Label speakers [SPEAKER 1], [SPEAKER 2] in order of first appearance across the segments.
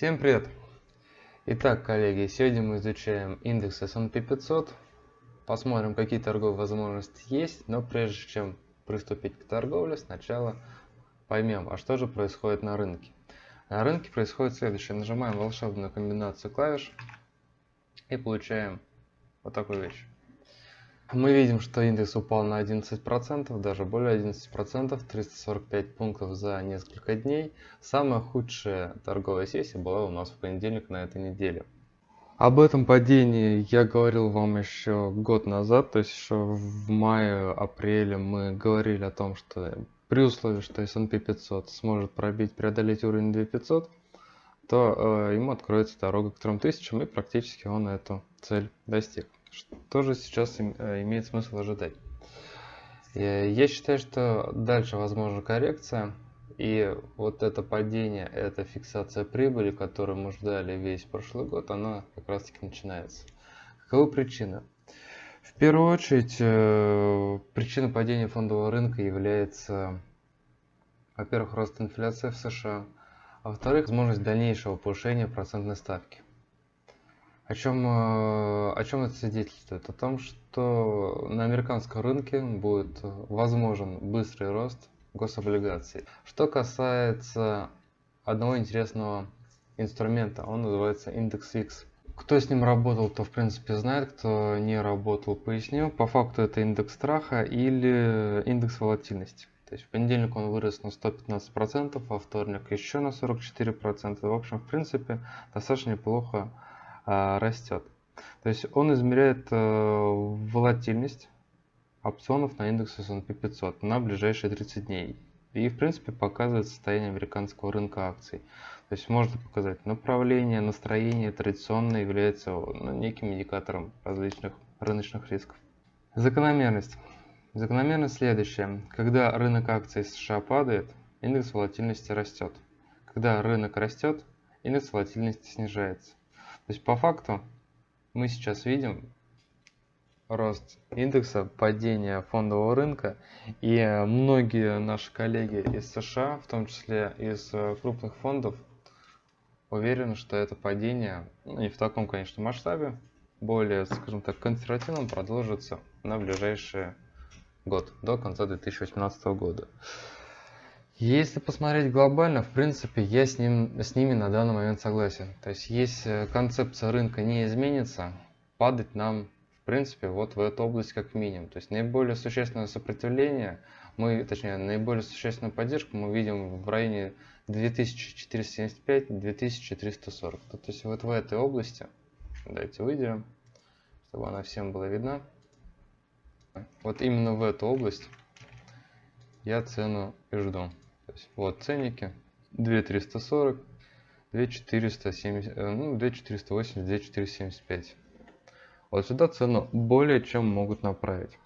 [SPEAKER 1] Всем привет! Итак, коллеги, сегодня мы изучаем индекс S&P 500. Посмотрим, какие торговые возможности есть, но прежде чем приступить к торговле, сначала поймем, а что же происходит на рынке. На рынке происходит следующее. Нажимаем волшебную комбинацию клавиш и получаем вот такую вещь. Мы видим, что индекс упал на 11%, даже более 11%, 345 пунктов за несколько дней. Самая худшая торговая сессия была у нас в понедельник на этой неделе. Об этом падении я говорил вам еще год назад, то есть еще в мае-апреле мы говорили о том, что при условии, что S&P 500 сможет пробить, преодолеть уровень 2500, то э, ему откроется дорога к 3000 и практически он эту цель достиг. Что же сейчас э, имеет смысл ожидать? Э, я считаю, что дальше возможна коррекция. И вот это падение, эта фиксация прибыли, которую мы ждали весь прошлый год, она как раз таки начинается. Каковы причины? В первую очередь, э, причина падения фондового рынка является, во-первых, рост инфляции в США, а во-вторых, возможность дальнейшего повышения процентной ставки. О чем, э, о чем это свидетельствует? О том, что на американском рынке будет возможен быстрый рост гособлигаций. Что касается одного интересного инструмента, он называется индекс X. Кто с ним работал, то в принципе знает, кто не работал, поясню. По факту это индекс страха или индекс волатильности. То есть в понедельник он вырос на 115%, во вторник еще на 44%. В общем, в принципе, достаточно неплохо растет. То есть он измеряет э, волатильность опционов на индекс S&P 500 на ближайшие 30 дней. И в принципе показывает состояние американского рынка акций. То есть можно показать направление, настроение традиционно является ну, неким индикатором различных рыночных рисков. Закономерность. Закономерность следующая. Когда рынок акций США падает, индекс волатильности растет. Когда рынок растет, индекс волатильности снижается. То есть по факту мы сейчас видим рост индекса, падение фондового рынка. И многие наши коллеги из США, в том числе из э, крупных фондов, уверены, что это падение, ну, не в таком, конечно, масштабе, более, скажем так, консервативном продолжится на ближайший год, до конца 2018 года. Если посмотреть глобально, в принципе, я с, ним, с ними на данный момент согласен. То есть, если концепция рынка не изменится, падать нам, в принципе, вот в эту область как минимум. То есть, наиболее существенное сопротивление, мы, точнее, наиболее существенную поддержку мы видим в районе 2475-2340. То есть, вот в этой области, давайте выделим, чтобы она всем была видна. Вот именно в эту область я цену и жду. Есть вот ценники 2340, 2470, э, ну 2480, 2475. Вот сюда цену более чем могут направить.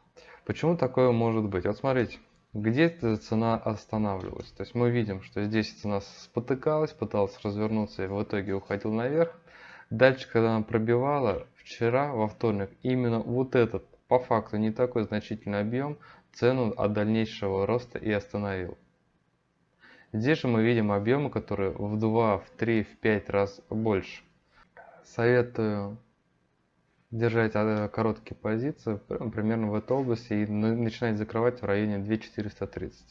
[SPEAKER 1] Почему такое может быть? Вот смотрите, где эта цена останавливалась. То есть мы видим, что здесь цена спотыкалась, пыталась развернуться и в итоге уходил наверх. Дальше, когда она пробивала, вчера, во вторник, именно вот этот, по факту, не такой значительный объем, цену от дальнейшего роста и остановил. Здесь же мы видим объемы, которые в 2, в 3, в 5 раз больше. Советую держать а, короткие позиции примерно в этой области и начинать закрывать в районе 2430.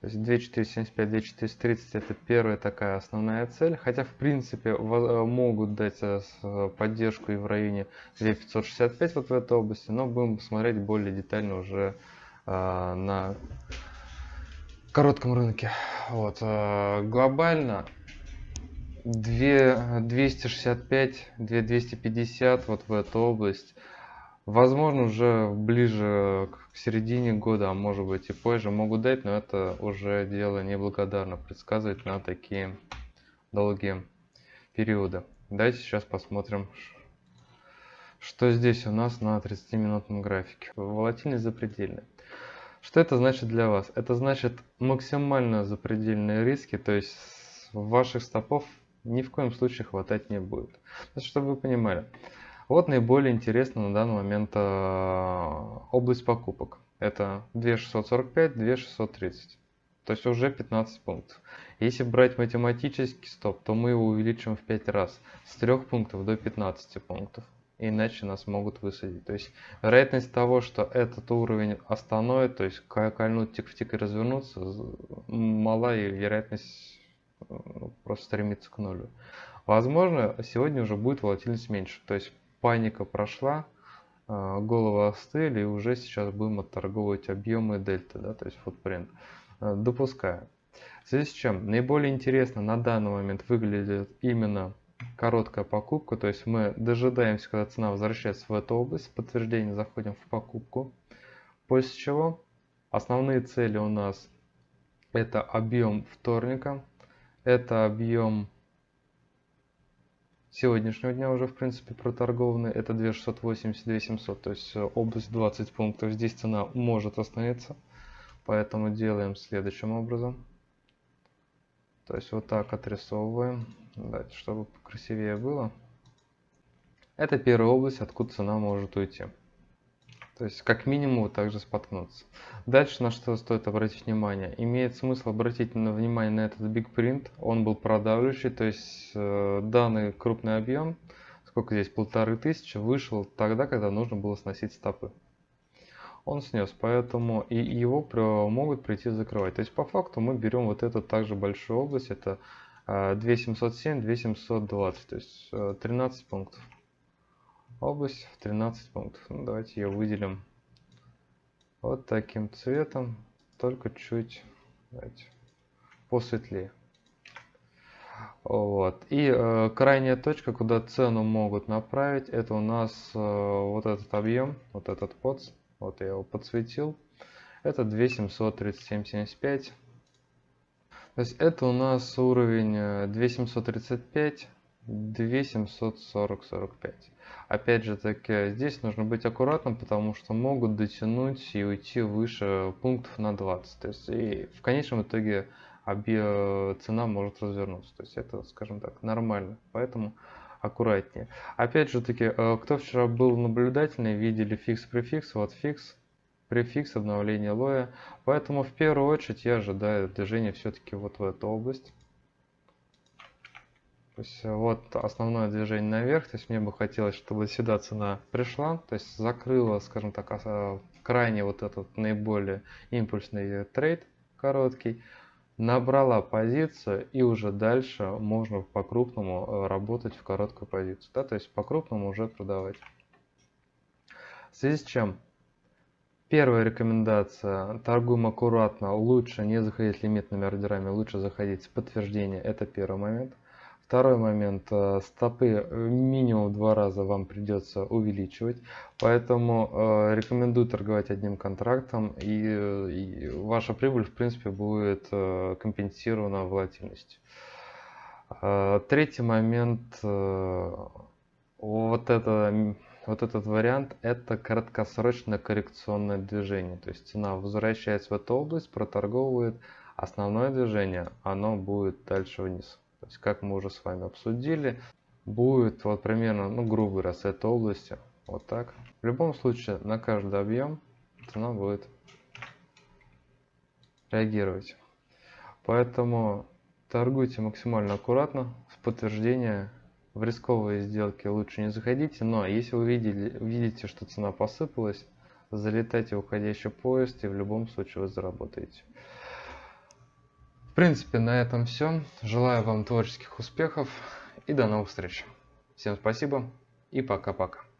[SPEAKER 1] То есть 2475, 2430 это первая такая основная цель, хотя в принципе э, могут дать э, поддержку и в районе 2565 вот в этой области, но будем смотреть более детально уже э, на коротком рынке. Вот. Э, глобально 2, 265, 250 вот в эту область. Возможно, уже ближе к середине года, а может быть и позже могут дать, но это уже дело неблагодарно предсказывать на такие долгие периоды. Давайте сейчас посмотрим, что здесь у нас на 30-минутном графике. Волатильность запредельная. Что это значит для вас? Это значит максимально запредельные риски, то есть ваших стопов ни в коем случае хватать не будет. Чтобы вы понимали. Вот наиболее интересно на данный момент э, область покупок. Это 2645, 2630. То есть уже 15 пунктов. Если брать математический стоп, то мы его увеличим в 5 раз. С 3 пунктов до 15 пунктов. Иначе нас могут высадить. То есть вероятность того, что этот уровень остановит, то есть кольнуть тик в тик и развернуться, мала и вероятность э, просто стремится к нулю. Возможно, сегодня уже будет волатильность меньше. То есть паника прошла, э, головы остыли, и уже сейчас будем отторговывать объемы дельты, да, то есть footprint. Э, допускаю. В связи с чем наиболее интересно на данный момент выглядит именно короткая покупка, то есть мы дожидаемся, когда цена возвращается в эту область, подтверждение заходим в покупку, после чего основные цели у нас это объем вторника, это объем сегодняшнего дня уже в принципе проторгованный, это 2680-2700, то есть область 20 пунктов, здесь цена может остановиться. Поэтому делаем следующим образом. То есть вот так отрисовываем, Давайте, чтобы красивее было. Это первая область, откуда цена может уйти. То есть как минимум также споткнуться. Дальше на что стоит обратить внимание. Имеет смысл обратить на внимание на этот big print. Он был продавливающий, то есть э, данный крупный объем, сколько здесь, полторы тысячи, вышел тогда, когда нужно было сносить стопы он снес, поэтому и его могут прийти закрывать. То есть по факту мы берем вот эту также большую область, это 2707, а, 2720, то есть 13 э, пунктов. Область в 13 пунктов. Ну, давайте ее выделим вот таким цветом, только чуть давайте, посветлее. Вот. И э, крайняя точка, куда цену могут направить, это у нас э, вот этот объем, вот этот подс. Вот я его подсветил. Это 2737.75. То есть это у нас уровень 2735, 2740-45. Опять же таки, здесь нужно быть аккуратным, потому что могут дотянуть и уйти выше пунктов на 20. То есть и в конечном итоге цена может развернуться. То есть это, скажем так, нормально. Поэтому аккуратнее. Опять же таки, э, кто вчера был наблюдательный, видели фикс-префикс, вот фикс, префикс обновления лоя. Поэтому в первую очередь я ожидаю движения все-таки вот в эту область. То есть э, вот основное движение наверх, то есть мне бы хотелось, чтобы сюда цена пришла, то есть закрыла, скажем так, а, крайне вот этот наиболее импульсный trade короткий набрала позицию и уже дальше можно по-крупному э, работать в короткую позицию. Да? То есть по-крупному уже продавать. В связи с чем? Первая рекомендация. Торгуем аккуратно. Лучше не заходить лимитными ордерами, лучше заходить с подтверждения. Это первый момент. Второй момент, э, стопы э, минимум два раза вам придется увеличивать, поэтому э, рекомендую торговать одним контрактом и, и ваша прибыль в принципе будет компенсирована волатильностью. Третий момент, вот, это, вот этот вариант, это краткосрочное коррекционное движение, то есть цена возвращается в эту область, проторговывает, основное движение, оно будет дальше вниз. То есть, как мы уже с вами обсудили, будет вот примерно, ну, грубо с этой области, вот так. В любом случае, на каждый объем цена будет реагировать. Поэтому торгуйте максимально аккуратно, с подтверждения в рисковые сделки лучше не заходите, но если вы видели, видите, что цена посыпалась, залетайте в уходящий поезд и в любом случае вы заработаете. В принципе, на этом все. Желаю вам творческих успехов и до новых встреч. Всем спасибо и пока-пока.